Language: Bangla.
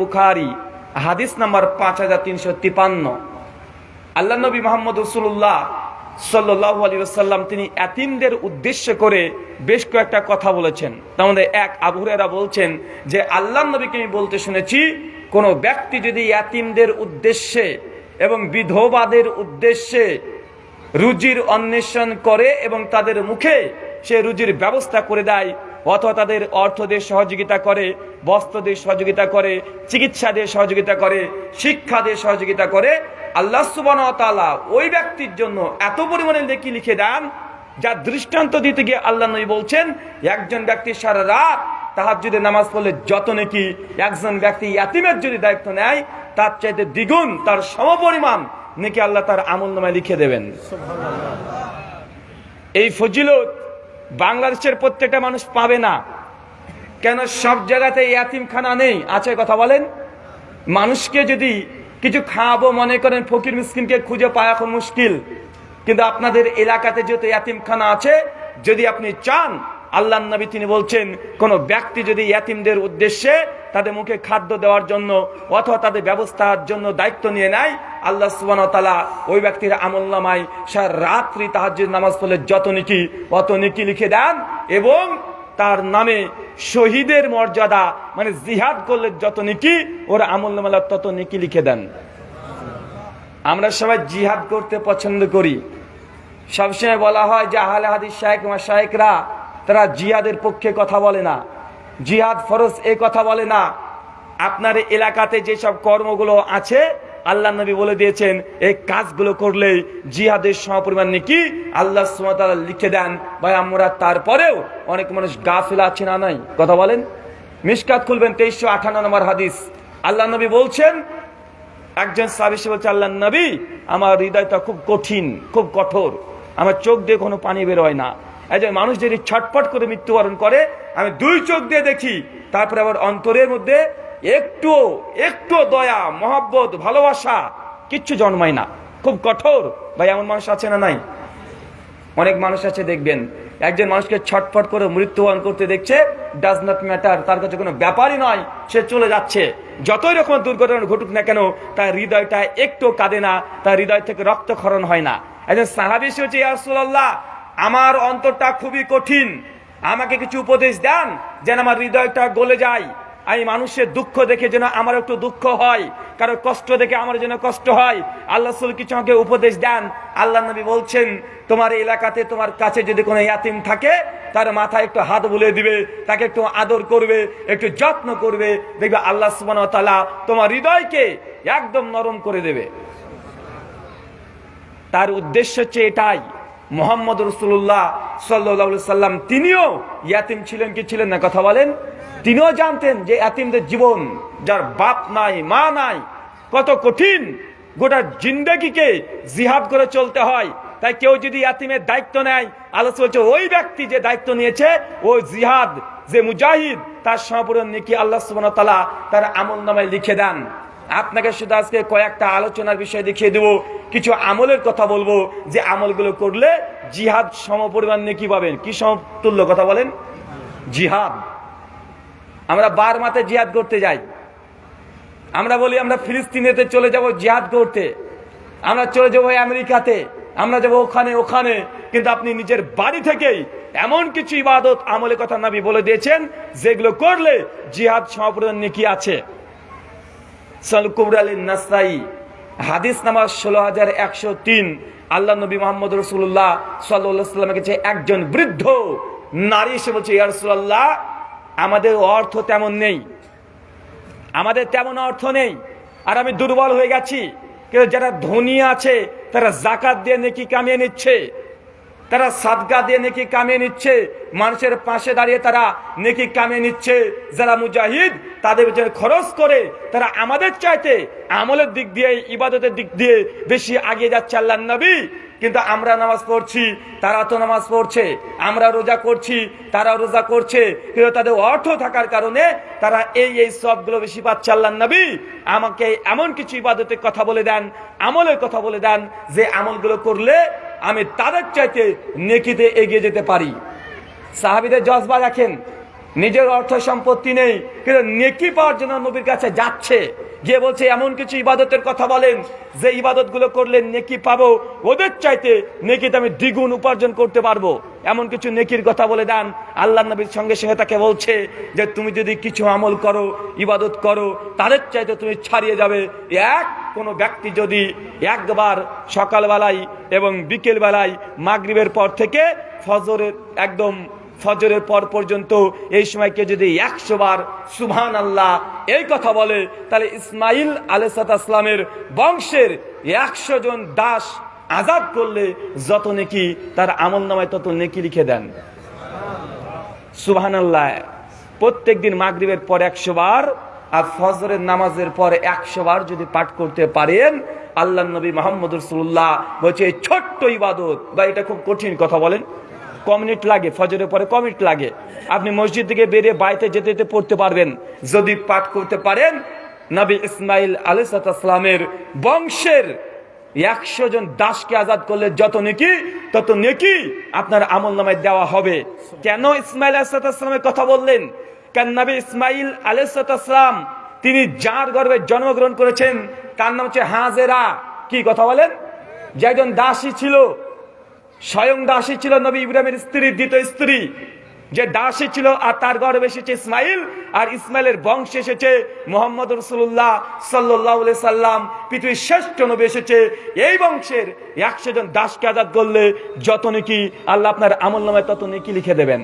বুখারি হাদিস নাম্বার পাঁচ হাজার তিনশো তিপান্ন। আল্লাহ নবী মোহাম্মদ রসুল্লাহ সাল্লাহ আলী সাল্লাম তিনি এতিমদের উদ্দেশ্য করে বেশ কয়েকটা কথা বলেছেন। তার এক আবুরেরা বলছেন যে আল্লাহ নবীকে আমি বলতে শুনেছি, কোনো ব্যক্তি যদি এতিমদের উদ্দেশ্যে এবং বিধবাদের উদ্দেশ্যে রুজির অন্বেষণ করে এবং তাদের মুখে সে রুজির ব্যবস্থা করে দেয় অথবা তাদের অর্থ দিয়ে সহযোগিতা করে বস্ত্র দিয়ে সহযোগিতা করে চিকিৎসা দিয়ে সহযোগিতা করে শিক্ষা দিয়ে সহযোগিতা করে আল্লাহ সুবানতালা ওই ব্যক্তির জন্য এত পরিমাণে লেখি লিখে দেন যা দৃষ্টান্ত দিতে গিয়ে আল্লাহ নবী বলছেন একজন ব্যক্তি সারা রাত তাহার যদি নামাজ পড়লে যত নাকি একজন ব্যক্তি ইয়াতিমের যদি দায়িত্ব নেয় তার চাইতে দ্বিগুণ তার সমপরিমাণ নাকি আল্লাহ তার আমল নামায় লিখে দেবেন। এই ফজিলত বাংলাদেশের প্রত্যেকটা মানুষ পাবে না। কেন সব জায়গাতে ইয়াতিমখানা নেই? আছে কথা বলেন? মানুষকে যদি কিছু খাওয়াবো মনে করেন, ফকির মিসকিনকে খুঁজে পাওয়া এখন মুশকিল। কিন্তু আপনাদের এলাকাতে যেহেতু ইয়াতিমখানা আছে, যদি আপনি চান আল্লাহ নবী তিনি বলছেন, কোন ব্যক্তি যদি ইয়াতিমদের উদ্দেশ্যে তাদের মুখে খাদ্য দেওয়ার জন্য অথবা তাদের ব্যবস্থার জন্য দায়িত্ব নিয়ে নেয় আল্লাহ সুবান তালা ওই ব্যক্তির আমল নামায় সার রাত্রি তাহাজ্জুদ নামাজ পড়লে যত নিকি, অত নিকি লিখে দেন এবং তার নামে শহীদের মর্যাদা মানে জিহাদ করলে যত নিকি, ওর আমল নামালা তত নিকি লিখে দেন। আমরা সবাই জিহাদ করতে পছন্দ করি। সবসময় বলা হয় যে আহলে হাদিস শাহেক শাহেকরা তারা জিহাদের পক্ষে কথা বলে না। জিহাদ ফরজ এ কথা বলে না। আপনার এলাকাতে যেসব কর্মগুলো আছে আল্লাহ নবী বলে দিয়েছেন, এই কাজগুলো করলেই জিহাদের সমপরিমাণ নাকি? আল্লাহ লিখে দেন, ভাই আমরা তারপরেও অনেক মানুষ গাফিল আছে না নাই? কথা বলেন। মিসকাত খুলবেন তেইশশো আঠান্ন নম্বর হাদিস। আল্লাহ নবী বলছেন, একজন সাবিসে বলছে, আল্লাহ নবী, আমার হৃদয়টা খুব কঠিন, খুব কঠোর। আমার চোখ দিয়ে কোনো পানি বেরোয় না। একজন মানুষ যদি ছটফট করে মৃত্যুবরণ করে, আমি দুই চোখ দিয়ে দেখি, তারপরে আবার অন্তরের মধ্যে একটু একটু দয়া, মহব্বত, ভালোবাসা কিচ্ছু জন্মায় না। খুব কঠোর। ভাই, এমন মানুষ আছে না নাই? অনেক মানুষ আছে, দেখবেন। একজন মানুষকে ছটফট করে মৃত্যুবরণ করতে দেখছে ডাজ নট ম্যাটার তার কাছে কোনো ব্যাপারই নয় সে চলে যাচ্ছে। যতই রকম দুর্ঘটনা ঘটুক না কেন, তার হৃদয়টা একটু কাঁদে না, তার হৃদয় থেকে রক্তক্ষরণ হয় না। একজন সাহাবি সে হচ্ছে ইয়ারসুল্লাহ আমার অন্তরটা খুবই কঠিন। আমাকে কিছু উপদেশ দেন, যেন আমার হৃদয়টা গলে যায়। আমি মানুষের দুঃখ দেখে যেন আমার একটু দুঃখ হয়, কারও কষ্ট দেখে আমার যেন কষ্ট হয়। আল্লাহ সুল কিছু আমাকে উপদেশ দেন। আল্লাহ নবী বলছেন, তোমার এলাকাতে তোমার কাছে যদি কোনো ইয়াতিম থাকে, তার মাথায় একটু হাত বুলে দিবে, তাকে একটু আদর করবে, একটু যত্ন করবে, দেখবে আল্লাহ সুবান তালা তোমার হৃদয়কে একদম নরম করে দেবে। তার উদ্দেশ্য হচ্ছে এটাই। মোহাম্মদ রসুল্লাহ সাল্লা সাল্লাম তিনিও ইয়াতিম ছিলেন কি ছিলেন না, কথা বলেন। তিনিও জানতেন যে এতিমদের জীবন যার বাপ নাই, মা নাই, কত কঠিন। গোটা জিন্দগিকে জিহাদ করে চলতে হয়। তাই কেউ যদি এতিমের দায়িত্ব নেয় আলোচনা বলছে, ওই ব্যক্তি যে দায়িত্ব নিয়েছে ওই জিহাদ, যে মুজাহিদ, তার সম্পূর্ণ নাকি আল্লাহ সুবান তালা তার আমল নামায় লিখে দেন। আপনাকে শুধু আজকে কয়েকটা আলোচনার বিষয় দেখিয়ে দেবো, কিছু আমলের কথা বলব, যে আমলগুলো করলে জিহাদ সমপরিমাণ নাকি পাবেন। কি সমতুল্য কথা বলেন? জিহাদ। আমরা বার মাতে জিহাদ করতে যাই। আমরা বলি, আমরা ফিলিস্তিনেতে চলে যাব জিহাদ করতে। আমরা চলে যাব আমেরিকাতে। আমরা যাব ওখানে ওখানে। কিন্তু আপনি নিজের বাড়ি থেকেই এমন কিছু ইবাদত, আমলের কথা নাবি বলে দিয়েছেন, যেগুলো করলে জিহাদ সমাপূরণ নেকি আছে। হাদিস নামাজ ষোলো হাজার একশো তিন। আল্লাহ নবী মোহাম্মদ রসুল্লাহ সাল্লামের কাছে একজন বৃদ্ধ নারী এসে বলছে ইয়ারসুল্লাহ আমাদের অর্থ তেমন নেই। আমাদের তেমন অর্থ নেই। আর আমি দুর্বল হয়ে গেছি। কিন্তু যারা ধনী আছে, তারা জাকাত দিয়ে নেকি কামিয়ে নিচ্ছে। তারা সাদগা দিয়ে নেকি কামিয়ে নিচ্ছে। মানুষের পাশে দাঁড়িয়ে তারা নেকি কামিয়ে নিচ্ছে। যারা মুজাহিদ, তাদের পেছনে খরচ করে তারা আমাদের চাইতে আমলের দিক দিয়ে, ইবাদতের দিক দিয়ে বেশি আগিয়ে যাচ্ছে আল্লাহ নবী। কিন্তু আমরা নামাজ পড়ছি, তারা তো নামাজ পড়ছে। আমরা রোজা করছি, তারা রোজা করছে। কিন্তু তাদের অর্থ থাকার কারণে তারা এই এই সবগুলো বেশি পাচ্ছে আল্লাহ নবী। আমাকে এমন কিছু ইবাদতের কথা বলে দেন, আমলের কথা বলে দেন, যে আমলগুলো করলে আমি তাদের চাইতে নেকিতে এগিয়ে যেতে পারি। সাহাবিদের জজবা রাখেন নিজের অর্থ সম্পত্তি নেই, কিন্তু নেকি পাওয়ার জন্য নবীর কাছে যাচ্ছে। গিয়ে বলছে, এমন কিছু ইবাদতের কথা বলেন, যে ইবাদতগুলো করলে নেকি পাবো। ওদের চাইতে নেকিতে আমি দ্বিগুণ উপার্জন করতে পারব। এমন কিছু নেকির কথা বলে দেন। আল্লাহ নবীর সঙ্গে সঙ্গে তাকে বলছে যে, তুমি যদি কিছু আমল করো, ইবাদত করো, তাদের চাইতে তুমি ছাড়িয়ে যাবে। এক, কোনো ব্যক্তি যদি একবার সকালবেলায় এবং বিকেলবেলায় মাগরিবের পর থেকে ফজরের একদম ফজরের পর পর্যন্ত এই সময়কে যদি একশো বার সুবহান আল্লাহ এই কথা বলে, তাহলে ইসমাইল আলাইসালামের বংশের একশো জন দাস আজাদ করলে যত নেকি, তার আমল নামায় তত নেকি লিখে দেন। সুবহান আল্লাহ প্রত্যেক দিন মাগরিবের পর একশো বার আর ফজরের নামাজের পর একশো বার যদি পাঠ করতে পারেন আল্লাহ নবী মোহাম্মদ রসুল্লাহ বলছে ছোট্ট ইবাদত। বা এটা খুব কঠিন কথা বলেন। ক মিনিট লাগে, ফজরের পরে ক মিনিট লাগে। আপনি মসজিদ থেকে বেরিয়ে বাড়িতে যেতে যেতে পড়তে পারবেন। যদি পাঠ করতে পারেন, নবী ইসমাইল আলিসালামের বংশের একশো জন দাসকে আজাদ করলে যত নেকি, তত নেকি আপনার আমল নামায় দেওয়া হবে। কেন ইসমাইল আলাইসালামের কথা বললেন? কেন নবী ইসমাইল আলাইসালাম তিনি যার গর্ভে জন্মগ্রহণ করেছেন, তার নাম হচ্ছে হাজেরা। কি কথা বলেন? যে একজন দাসী ছিল স্বয়ং দাসী ছিল নবী ইব্রাহিমের স্ত্রী, দ্বিতীয় স্ত্রী। যে দাসী ছিল আর তার গর্বে এসেছে ইসমাইল, আর ইসমাইলের বংশে এসেছে মোহাম্মদ রসুল্লাহ সাল্লাহ সাল্লাম। পৃথিবীর শ্রেষ্ঠ নবী এসেছে। এই বংশের একশো জন দাসকে আজাদ করলে যত নাকি, আল্লাহ আপনার আমল নামায় তত নাকি লিখে দেবেন।